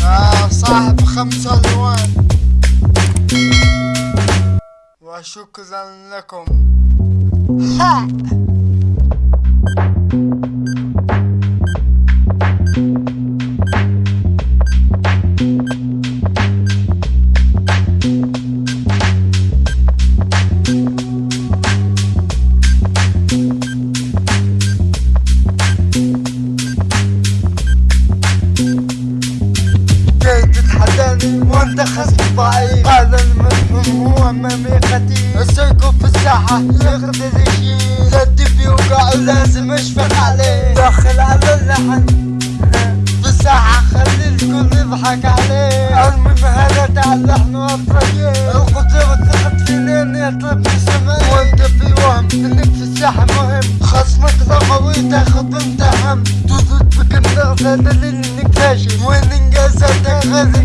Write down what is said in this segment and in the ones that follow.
يا صاحب خمسة ألوان. وشكرا لكم. ها thank you وانت خصم ضعيف هذا المفهوم هو مميقتي. السيكو في الساحة يقدر يشيل الدب يوقع ولازم أشفق عليه. داخل على اللحن. في الساحة خلي الكل يضحك عليه. المهم هذا تاع اللحن والطريق القدرة والثقة فينا يطلب في السماء وانت في وهم انك في الساحة مهم. خصمك ذا قوي تاخذ انت هم. تزود بك النغز هذا دليل إنك فاشل. وين إنجازاتك منه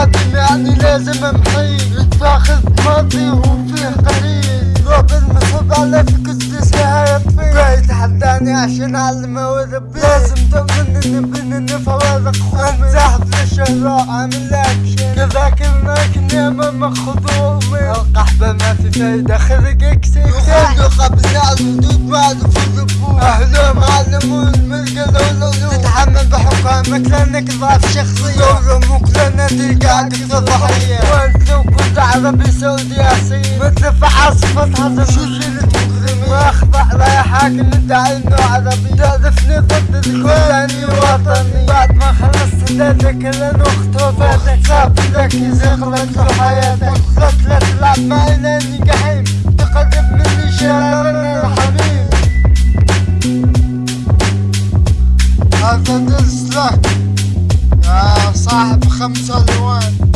مقدم يعني لازم امحي تاخذ ماضي وفيه قليل ضرب المصب على فيك السيسي يطفي جاي تحداني عشان اعلمه وربي. لازم تؤمن إن بين فوارق خومي ساحب للشهراء عامل اكشن كذاك يا ماما خذومي. القحبة ما في فايدة خرجك سيكتاح قبل الحدود معروف الربوع أهلا معلمون ملقى لولو تتحمل بحكامك لانك ضعف شخصية. تلقى أكثر ضحية وانت لو كنت عربي سعودي اصيل مثل في عاصفة شو المجرمين ما اخضع لا يا حاكم ادعي إنه عربي تعرفني ضد الكلاني وطني. بعد ما خلصت لك لأنه اختوفاتك صاب لك يزيق لك في حياتك. لا تلعب معي لأني هذا لك يا صاحب خمسة الوان